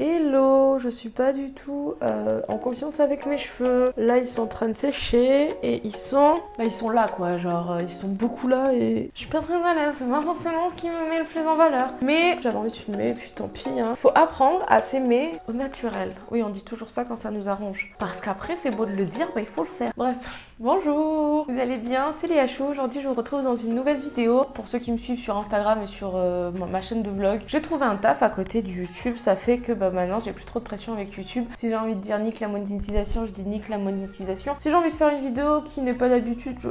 Hello, je suis pas du tout euh, en confiance avec mes cheveux. Là, ils sont en train de sécher et ils sont... Bah, ils sont là, quoi. Genre, euh, ils sont beaucoup là et je suis pas très à l'aise. C'est pas forcément ce qui me met le plus en valeur. Mais j'avais envie de filmer, puis tant pis. Hein. Faut apprendre à s'aimer au naturel. Oui, on dit toujours ça quand ça nous arrange. Parce qu'après, c'est beau de le dire, bah il faut le faire. Bref, bonjour Vous allez bien? C'est Léa Chou. Aujourd'hui, je vous retrouve dans une nouvelle vidéo. Pour ceux qui me suivent sur Instagram et sur euh, ma chaîne de vlog, j'ai trouvé un taf à côté du YouTube. Ça fait que bah, maintenant, j'ai plus trop de avec YouTube. Si j'ai envie de dire nique la monétisation, je dis nique la monétisation. Si j'ai envie de faire une vidéo qui n'est pas d'habitude, je...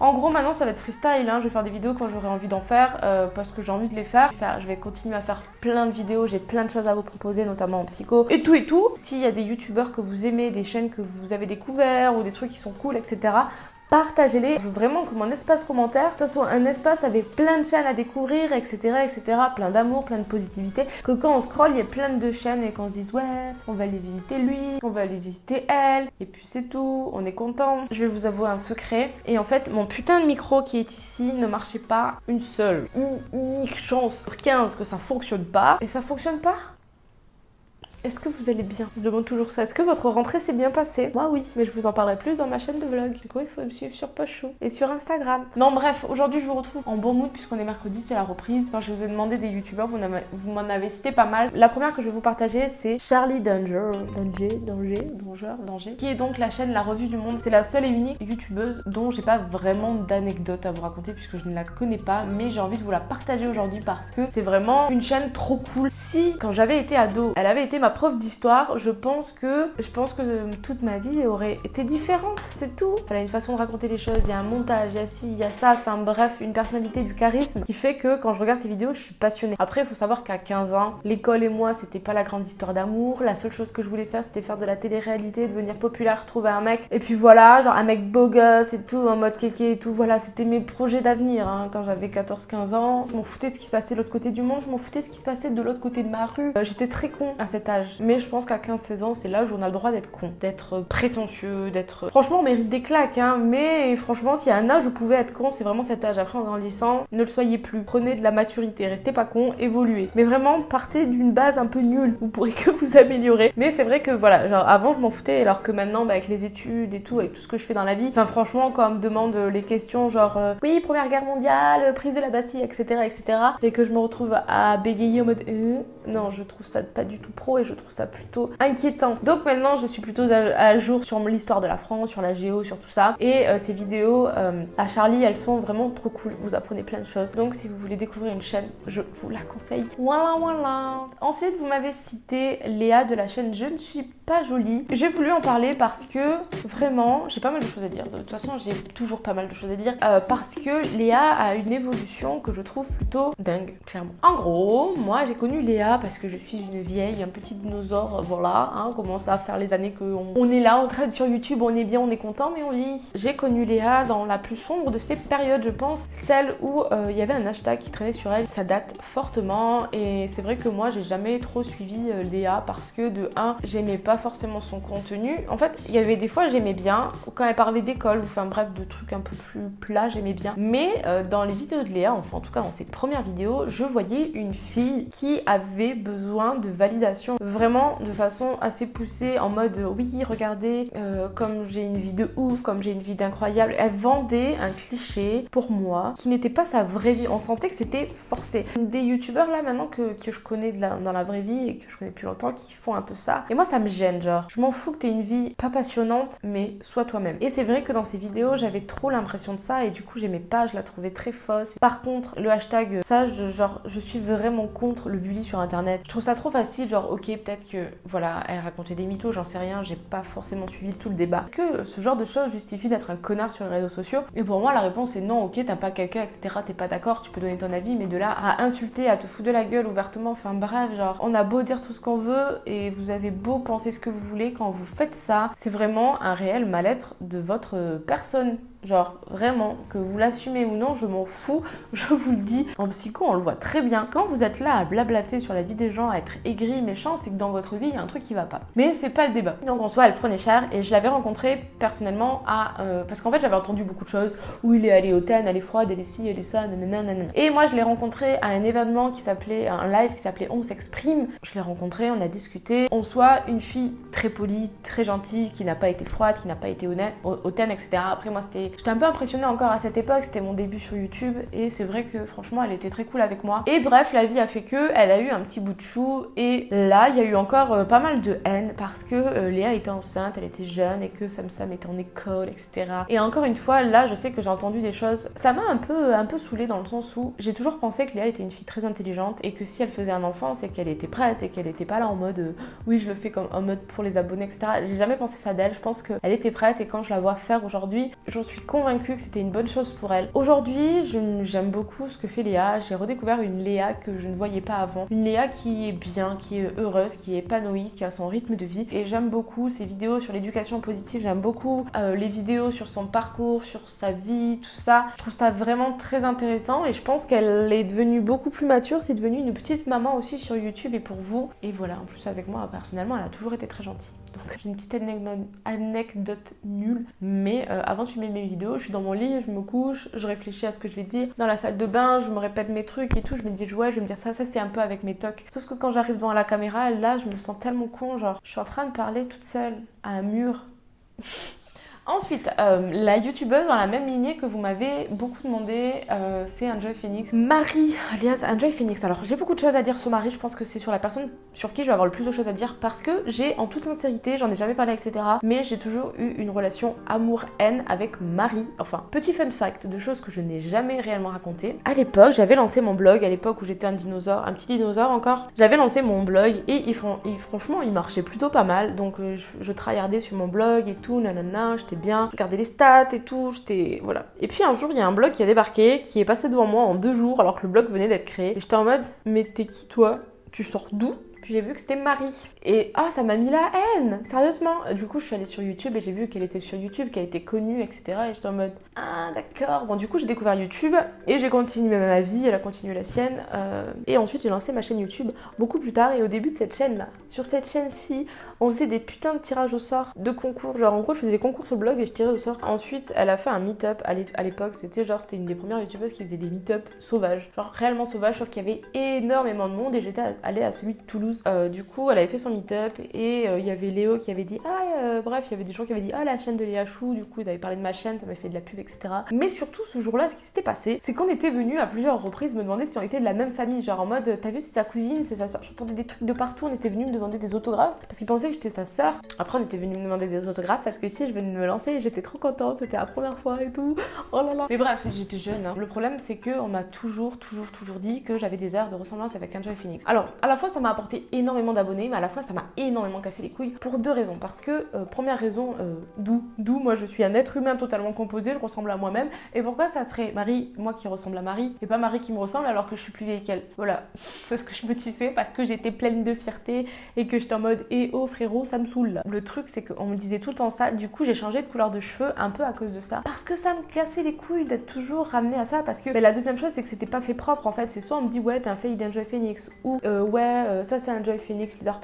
En gros, maintenant, ça va être freestyle. Hein. Je vais faire des vidéos quand j'aurai envie d'en faire euh, parce que j'ai envie de les faire. Je vais continuer à faire plein de vidéos. J'ai plein de choses à vous proposer, notamment en psycho et tout et tout. S'il y a des youtubeurs que vous aimez, des chaînes que vous avez découvert ou des trucs qui sont cool, etc partagez-les. Je veux vraiment que mon espace commentaire, ça soit un espace avec plein de chaînes à découvrir, etc. etc. Plein d'amour, plein de positivité. Que quand on scroll, il y a plein de chaînes et qu'on se dise ouais, on va aller visiter lui, on va aller visiter elle, et puis c'est tout, on est content. Je vais vous avouer un secret. Et en fait, mon putain de micro qui est ici ne marchait pas une seule, une unique chance sur 15 que ça fonctionne pas. Et ça fonctionne pas? Est-ce que vous allez bien? Je demande toujours ça. Est-ce que votre rentrée s'est bien passée? Moi oui, mais je vous en parlerai plus dans ma chaîne de vlog. Du coup, il faut me suivre sur Pochou et sur Instagram. Non bref, aujourd'hui je vous retrouve en bon mood puisqu'on est mercredi, c'est la reprise. Quand je vous ai demandé des youtubeurs, vous m'en avez cité pas mal. La première que je vais vous partager, c'est Charlie Danger. Danger, Danger, Danger, Danger. Qui est donc la chaîne La Revue du Monde. C'est la seule et unique youtubeuse dont j'ai pas vraiment d'anecdotes à vous raconter puisque je ne la connais pas. Mais j'ai envie de vous la partager aujourd'hui parce que c'est vraiment une chaîne trop cool. Si, quand j'avais été ado, elle avait été ma prof d'histoire, je pense que je pense que toute ma vie aurait été différente, c'est tout. Elle a une façon de raconter les choses, il y a un montage, il y a ci, il y a ça, enfin bref, une personnalité, du charisme qui fait que quand je regarde ces vidéos, je suis passionnée. Après, il faut savoir qu'à 15 ans, l'école et moi, c'était pas la grande histoire d'amour. La seule chose que je voulais faire, c'était faire de la télé-réalité, devenir populaire, trouver un mec. Et puis voilà, genre un mec beau gosse et tout, en mode kéké et tout. Voilà, c'était mes projets d'avenir hein. quand j'avais 14-15 ans. Je m'en foutais de ce qui se passait de l'autre côté du monde, je m'en foutais de ce qui se passait de l'autre côté de ma rue. Euh, j'étais très con à cet âge. Mais je pense qu'à 15-16 ans, c'est l'âge où on a le droit d'être con, d'être prétentieux, d'être... Franchement, on mérite des claques, hein, mais franchement, s'il y a un âge où vous pouvez être con, c'est vraiment cet âge. Après, en grandissant, ne le soyez plus. Prenez de la maturité, restez pas con, évoluez. Mais vraiment, partez d'une base un peu nulle. Vous pourrez que vous améliorer. Mais c'est vrai que voilà, genre avant, je m'en foutais, alors que maintenant, bah, avec les études et tout, avec tout ce que je fais dans la vie, enfin franchement, quand on me demande les questions genre, euh, oui, première guerre mondiale, prise de la Bastille, etc., etc., et que je me retrouve à bégayer en mode, euh, non, je trouve ça pas du tout pro et je trouve ça plutôt inquiétant. Donc maintenant, je suis plutôt à, jour sur l'histoire de la France, sur la géo, sur tout ça. Et euh, ces vidéos euh, à Charlie, elles sont vraiment trop cool. Vous apprenez plein de choses. Donc si vous voulez découvrir une chaîne, je vous la conseille. Voilà, voilà. Ensuite, vous m'avez cité Léa de la chaîne Je ne suis pas jolie. J'ai voulu en parler parce que vraiment, j'ai pas mal de choses à dire. De toute façon, j'ai toujours pas mal de choses à dire. Euh, parce que Léa a une évolution que je trouve plutôt dingue, clairement. En gros, moi j'ai connu Léa parce que je suis une vieille, un petit dinosaure, voilà. Hein, commence à faire les années qu'on on est là, on traite sur YouTube, on est bien, on est content, mais on vit. J'ai connu Léa dans la plus sombre de ces périodes, je pense. Celle où euh, il y avait un hashtag qui traînait sur elle. Ça date fortement et c'est vrai que moi j'ai jamais trop suivi euh, Léa parce que de 1, j'aimais pas forcément son contenu. En fait, il y avait des fois j'aimais bien, quand elle parlait d'école ou enfin bref de trucs un peu plus plats, j'aimais bien. Mais euh, dans les vidéos de Léa, enfin en tout cas dans ses premières vidéos, je voyais une fille qui avait besoin de validation vraiment de façon assez poussée en mode oui regardez euh, comme j'ai une vie de ouf, comme j'ai une vie d'incroyable. Elle vendait un cliché pour moi qui n'était pas sa vraie vie. On sentait que c'était forcé. Des youtubeurs là maintenant que, que je connais dans la vraie vie et que je connais depuis longtemps qui font un peu ça. Et moi ça me gêne genre. Je m'en fous que t'aies une vie pas passionnante mais sois toi-même. Et c'est vrai que dans ces vidéos j'avais trop l'impression de ça et du coup j'aimais pas, je la trouvais très fausse. Par contre le hashtag ça genre je suis vraiment contre le bully sur internet. Je trouve ça trop facile genre ok peut-être que voilà elle racontait des mythos j'en sais rien j'ai pas forcément suivi tout le débat. Est-ce que ce genre de choses justifie d'être un connard sur les réseaux sociaux? Et pour moi la réponse est non ok t'as pas quelqu'un etc t'es pas d'accord tu peux donner ton avis mais de là à insulter à te foutre de la gueule ouvertement enfin bref genre on a beau dire tout ce qu'on veut et vous avez beau penser ce que vous voulez quand vous faites ça c'est vraiment un réel mal-être de votre personne Genre vraiment, que vous l'assumez ou non, je m'en fous, je vous le dis. En psycho, on le voit très bien. Quand vous êtes là à blablater sur la vie des gens, à être aigri, méchant, c'est que dans votre vie, il y a un truc qui va pas. Mais c'est pas le débat. Donc en soi, elle prenait cher et je l'avais rencontré personnellement à... Euh, parce qu'en fait, j'avais entendu beaucoup de choses où il est allé au TAN, elle est froide, elle est ci, elle est ça, nanana, nanana. Et moi, je l'ai rencontré à un événement qui s'appelait, un live qui s'appelait On s'exprime. Je l'ai rencontré, on a discuté. On soit une fille très polie, très gentille, qui n'a pas été froide, qui n'a pas été honnête, hautaine, etc. Après, moi, c'était... J'étais un peu impressionnée encore à cette époque, c'était mon début sur YouTube et c'est vrai que franchement, elle était très cool avec moi. Et bref, la vie a fait que elle a eu un petit bout de chou et là, il y a eu encore euh, pas mal de haine parce que euh, Léa était enceinte, elle était jeune et que Sam Sam était en école, etc. Et encore une fois, là, je sais que j'ai entendu des choses. Ça m'a un peu, un peu saoulée dans le sens où j'ai toujours pensé que Léa était une fille très intelligente et que si elle faisait un enfant, c'est qu'elle était prête et qu'elle était pas là en mode euh, oui, je le fais comme en mode pour les abonnés, etc. J'ai jamais pensé ça d'elle. Je pense qu'elle était prête et quand je la vois faire aujourd'hui, j'en suis convaincue que c'était une bonne chose pour elle. Aujourd'hui, j'aime beaucoup ce que fait Léa. J'ai redécouvert une Léa que je ne voyais pas avant. Une Léa qui est bien, qui est heureuse, qui est épanouie, qui a son rythme de vie. Et j'aime beaucoup ses vidéos sur l'éducation positive. J'aime beaucoup euh, les vidéos sur son parcours, sur sa vie, tout ça. Je trouve ça vraiment très intéressant et je pense qu'elle est devenue beaucoup plus mature. C'est devenue une petite maman aussi sur YouTube et pour vous. Et voilà, en plus avec moi, personnellement, elle a toujours été très gentille. Donc j'ai une petite anecdote, nulle, mais euh, avant de filmer mes vidéos, je suis dans mon lit, je me couche, je réfléchis à ce que je vais dire. Dans la salle de bain, je me répète mes trucs et tout, je me dis ouais, je vais me dire ça, ça c'est un peu avec mes tocs. Sauf que quand j'arrive devant la caméra, là, je me sens tellement con, genre je suis en train de parler toute seule à un mur. Ensuite, euh, la youtubeuse dans la même lignée que vous m'avez beaucoup demandé, euh, c'est Enjoy Phoenix. Marie, alias Enjoy Phoenix. Alors, j'ai beaucoup de choses à dire sur Marie. Je pense que c'est sur la personne sur qui je vais avoir le plus de choses à dire parce que j'ai, en toute sincérité, j'en ai jamais parlé, etc. Mais j'ai toujours eu une relation amour-haine avec Marie. Enfin, petit fun fact de choses que je n'ai jamais réellement racontées. À l'époque, j'avais lancé mon blog, à l'époque où j'étais un dinosaure, un petit dinosaure encore. J'avais lancé mon blog et, il, franchement, il marchait plutôt pas mal. Donc, euh, je, je tryhardais sur mon blog et tout, nanana, bien, je regardais les stats et tout, j'étais... Voilà. Et puis un jour, il y a un blog qui a débarqué, qui est passé devant moi en deux jours, alors que le blog venait d'être créé. Et j'étais en mode, mais t'es qui toi? Tu sors d'où? Puis j'ai vu que c'était Marie. Et ah, ça m'a mis la haine, sérieusement. Du coup, je suis allée sur YouTube et j'ai vu qu'elle était sur YouTube, qu'elle était connue, etc. Et j'étais en mode ah d'accord. Bon, du coup, j'ai découvert YouTube et j'ai continué ma vie. Elle a continué la sienne. Euh, et ensuite, j'ai lancé ma chaîne YouTube beaucoup plus tard. Et au début de cette chaîne-là, sur cette chaîne-ci, on faisait des putains de tirages au sort, de concours. Genre, en gros, je faisais des concours sur le blog et je tirais au sort. Ensuite, elle a fait un meet-up à l'époque. C'était genre, c'était une des premières youtubeuses qui faisait des meet-up sauvages. Genre, réellement sauvages, sauf qu'il y avait énormément de monde et j'étais allée à celui de Toulouse. Euh, du coup, elle avait fait son meet-up et euh, il y avait Léo qui avait dit Ah, euh, bref, il y avait des gens qui avaient dit Ah, la chaîne de Léa Chou. Du coup, il avait parlé de ma chaîne, ça m'a fait de la pub, etc. Mais surtout, ce jour-là, ce qui s'était passé, c'est qu'on était venu à plusieurs reprises me demander si on était de la même famille. Genre en mode T'as vu, c'est ta cousine, c'est sa soeur. J'entendais des trucs de partout. On était venu me demander des autographes parce qu'ils pensaient que j'étais sa soeur. Après, on était venu me demander des autographes parce que si je venais de me lancer, j'étais trop contente, c'était la première fois et tout. Oh là là. Mais bref, j'étais jeune. Hein. Le problème, c'est qu'on m'a toujours, toujours, toujours dit que j'avais des airs de ressemblance avec Enjoy Phoenix. Alors, à la fois, ça m'a apporté énormément d'abonnés, mais à la fois, ça m'a énormément cassé les couilles pour deux raisons. Parce que, euh, première raison, euh, d'où D'où moi, je suis un être humain totalement composé, je ressemble à moi-même. Et pourquoi ça serait Marie, moi qui ressemble à Marie, et pas Marie qui me ressemble alors que je suis plus vieille qu'elle? Voilà, c'est ce que je me tissais parce que j'étais pleine de fierté et que j'étais en mode, eh oh frérot, ça me saoule. Le truc, c'est qu'on me disait tout le temps ça. Du coup, j'ai changé de couleur de cheveux un peu à cause de ça. Parce que ça me cassait les couilles d'être toujours ramenée à ça. Parce que la deuxième chose, c'est que c'était pas fait propre en fait. C'est soit on me dit, ouais, t'es un fake d'Enjoy Phoenix, ou euh, ouais, ça c'est Enjoy Phoenix Leader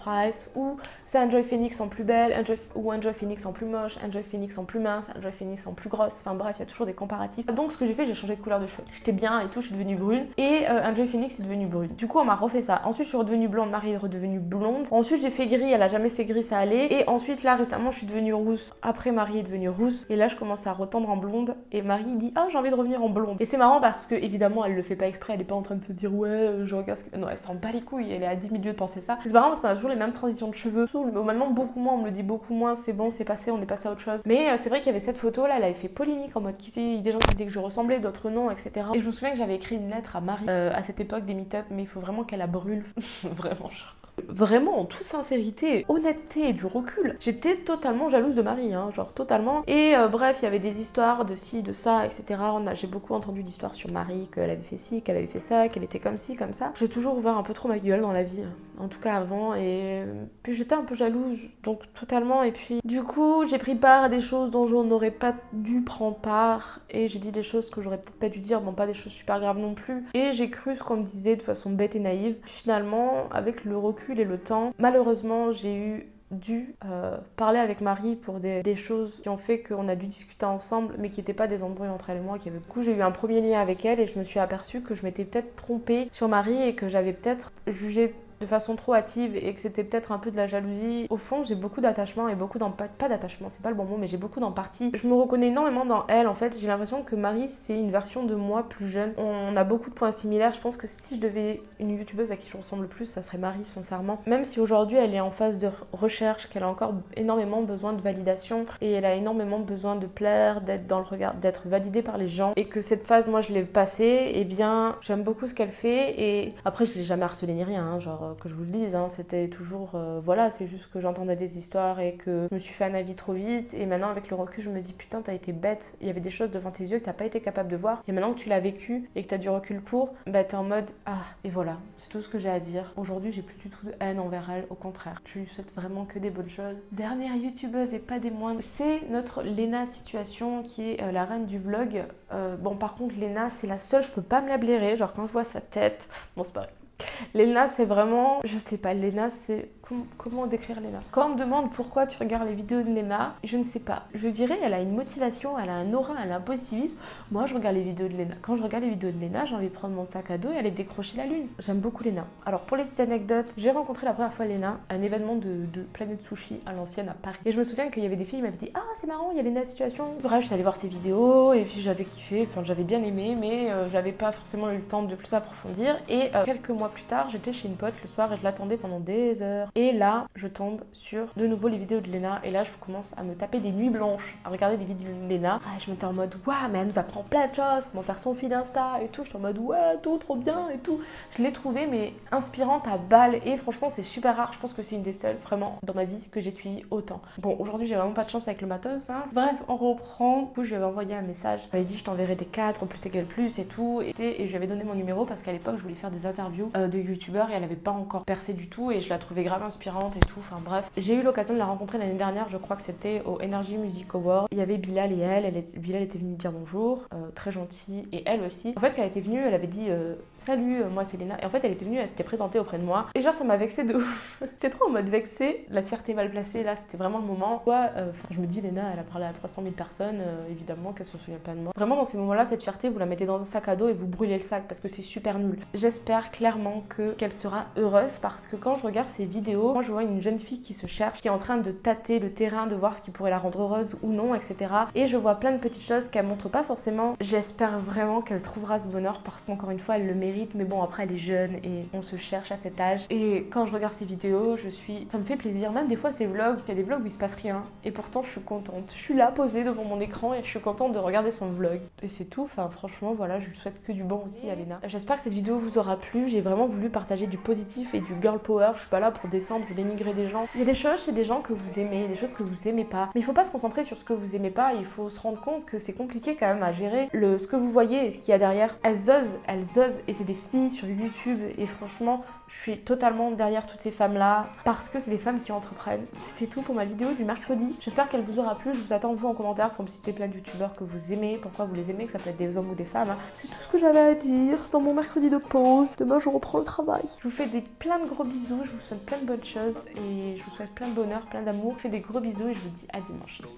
Ou c'est Enjoy Phoenix en plus belle, Enjoy, ou Enjoy Phoenix en plus moche, Enjoy Phoenix en plus mince, Enjoy Phoenix en plus grosse. Enfin bref, il y a toujours des comparatifs. Donc, ce que j'ai fait, j'ai changé de couleur de cheveux. J'étais bien et tout, je suis devenue brune. Et euh, Enjoy Phoenix est devenue brune. Du coup, on m'a refait ça. Ensuite, je suis redevenue blonde, Marie est redevenue blonde. Ensuite, j'ai fait gris, elle a jamais fait gris, ça allait. Et ensuite, là, récemment, je suis devenue rousse. Après, Marie est devenue rousse. Et là, je commence à retendre en blonde. Et Marie dit Ah, j'ai envie de revenir en blonde. Et c'est marrant parce que, évidemment, elle le fait pas exprès. Elle est pas en train de se dire Ouais, euh, je regarde ce que. Non, elle s'en bat les couilles. Elle est à 10 minutes de penser ça. C'est marrant parce qu'on a toujours les mêmes transitions de cheveux. Maintenant, beaucoup moins. On me le dit beaucoup moins. C'est bon, c'est passé. On est passé à autre chose. Mais euh, c'est vrai qu'il y avait cette photo là. Elle avait fait polémique en mode qui sait. Des gens qui disaient que je ressemblais, d'autres non, etc. Et je me souviens que j'avais écrit une lettre à Marie euh, à cette époque des meet-up. Mais il faut vraiment qu'elle la brûle. vraiment, genre. Vraiment en toute sincérité, honnêteté et du recul, j'étais totalement jalouse de Marie, hein, genre totalement. Et euh, bref, il y avait des histoires de ci, de ça, etc. J'ai beaucoup entendu d'histoires sur Marie, qu'elle avait fait ci, qu'elle avait fait ça, qu'elle était comme ci, comme ça. J'ai toujours ouvert un peu trop ma gueule dans la vie, en tout cas avant, et puis j'étais un peu jalouse, donc totalement. Et puis du coup, j'ai pris part à des choses dont je n'aurais pas dû prendre part, et j'ai dit des choses que j'aurais peut-être pas dû dire, bon, pas des choses super graves non plus. Et j'ai cru ce qu'on me disait de façon bête et naïve. Finalement, avec le recul et le temps, malheureusement, j'ai eu dû euh, parler avec Marie pour des, choses qui ont fait qu'on a dû discuter ensemble, mais qui n'étaient pas des embrouilles entre elle et moi. Qui avait... Du j'ai eu un premier lien avec elle et je me suis aperçue que je m'étais peut-être trompée sur Marie et que j'avais peut-être jugé de façon trop hâtive et que c'était peut-être un peu de la jalousie. Au fond, j'ai beaucoup d'attachement et beaucoup d'empathie. Pas d'attachement, c'est pas le bon mot, mais j'ai beaucoup d'empathie. Je me reconnais énormément dans elle en fait. J'ai l'impression que Marie, c'est une version de moi plus jeune. On a beaucoup de points similaires. Je pense que si je devais une youtubeuse à qui je ressemble le plus, ça serait Marie, sincèrement. Même si aujourd'hui elle est en phase de recherche, qu'elle a encore énormément besoin de validation et elle a énormément besoin de plaire, d'être dans le regard, d'être validée par les gens et que cette phase, moi, je l'ai passée, et eh bien, j'aime beaucoup ce qu'elle fait et après, je l'ai jamais harcelée ni rien, hein, genre que je vous le dise, hein, c'était toujours, euh, voilà, c'est juste que j'entendais des histoires et que je me suis fait un avis trop vite. Et maintenant, avec le recul, je me dis, putain, t'as été bête. Il y avait des choses devant tes yeux que t'as pas été capable de voir. Et maintenant que tu l'as vécu et que t'as du recul pour, bah t'es en mode, ah, et voilà, c'est tout ce que j'ai à dire. Aujourd'hui, j'ai plus du tout de haine envers elle, au contraire. Je lui souhaite vraiment que des bonnes choses. Dernière youtubeuse et pas des moindres, c'est notre Lena Situation qui est euh, la reine du vlog. Euh, bon, par contre, Lena, c'est la seule, je peux pas me la blairer. Genre, quand je vois sa tête, bon, c'est pas. Lena, c'est vraiment, je sais pas, Lena, c'est comment décrire Lena Quand on me demande pourquoi tu regardes les vidéos de Lena, je ne sais pas. Je dirais elle a une motivation, elle a un aura, elle a un positivisme. Moi, je regarde les vidéos de Lena. Quand je regarde les vidéos de Lena, j'ai envie de prendre mon sac à dos et aller décrocher la lune. J'aime beaucoup Lena. Alors, pour les petites anecdotes, j'ai rencontré la première fois Lena à un événement de, Planète Sushi à l'ancienne à Paris. Et je me souviens qu'il y avait des filles qui m'avaient dit Ah, c'est marrant, il y a Lena Situation. Bref, je suis allée voir ses vidéos et puis j'avais kiffé, enfin, j'avais bien aimé, mais euh, j'avais pas forcément eu le temps de plus approfondir. Et euh, quelques mois plus tard, j'étais chez une pote le soir et je l'attendais pendant des heures. Là, je sur de nouveau les vidéos de Lena et là je commence à me taper des nuits blanches à regarder des vidéos de Lena. Ah, je m'étais en mode waouh mais elle nous apprend plein de choses, comment faire son feed Insta et tout. J'étais en mode ouais tout trop bien et tout. Je l'ai trouvée mais inspirante à balle et franchement c'est super rare. Je pense que c'est une des seules vraiment dans ma vie que j'ai suivi autant. Bon aujourd'hui j'ai vraiment pas de chance avec le matos. Hein. Bref on reprend. Du coup je lui avais envoyé un message. Elle dit je t'enverrai des 4 plus plus et tout. Et, et je lui avais donné mon numéro parce qu'à l'époque je voulais faire des interviews euh, de youtubeurs et elle avait pas encore percé du tout et je la trouvais grave inspirante et tout. Enfin bref, j'ai eu l'occasion de la rencontrer l'année dernière, je crois que c'était au Energy Music Award. Il y avait Bilal et elle, Bilal était venue dire bonjour, euh, très gentille, et elle aussi. En fait, quand elle était venue, elle avait dit euh, Salut, euh, moi c'est Léna. Et en fait, elle était venue, elle s'était présentée auprès de moi. Et genre, ça m'a vexé de ouf. J'étais trop en mode vexée. La fierté mal placée, là, c'était vraiment le moment. Quoi, je me dis, Léna, elle a parlé à 300 000 personnes, évidemment qu'elle se souvient pas de moi. Vraiment, dans ces moments-là, cette fierté, vous la mettez dans un sac à dos et vous brûlez le sac parce que c'est super nul. J'espère clairement que qu'elle sera heureuse parce que quand je regarde ces vidéos, moi je vois une jeune fille qui se cherche, qui est en train de tâter le terrain, de voir ce qui pourrait la rendre heureuse ou non, etc. Et je vois plein de petites choses qu'elle montre pas forcément. J'espère vraiment qu'elle trouvera ce bonheur parce qu'encore une fois, elle le mérite. Mais bon, après, elle est jeune et on se cherche à cet âge. Et quand je regarde ses vidéos, je suis. Ça me fait plaisir. Même des fois, ces vlogs, il y a des vlogs où il se passe rien. Et pourtant, je suis contente. Je suis là, posée devant mon écran et je suis contente de regarder son vlog. Et c'est tout. Enfin, franchement, voilà, je lui souhaite que du bon aussi à. J'espère que cette vidéo vous aura plu. J'ai vraiment voulu partager du positif et du girl power. Je suis pas là pour descendre ou dénigrer des gens. Il y a des choses chez des gens que vous aimez, des choses que vous aimez pas. Mais il faut pas se concentrer sur ce que vous aimez pas, il faut se rendre compte que c'est compliqué quand même à gérer le, ce que vous voyez et ce qu'il y a derrière. Elles osent, elles osent, et c'est des filles sur YouTube, et franchement, je suis totalement derrière toutes ces femmes-là parce que c'est des femmes qui entreprennent. C'était tout pour ma vidéo du mercredi. J'espère qu'elle vous aura plu. Je vous attends vous en commentaire pour me citer plein de youtubeurs que vous aimez, pourquoi vous les aimez, que ça peut être des hommes ou des femmes. Hein. C'est tout ce que j'avais à dire dans mon mercredi de pause. Demain, je reprends le travail. Je vous fais des plein de gros bisous. Je vous souhaite plein de bonnes choses et je vous souhaite plein de bonheur, plein d'amour. Je vous fais des gros bisous et je vous dis à dimanche. Ciao.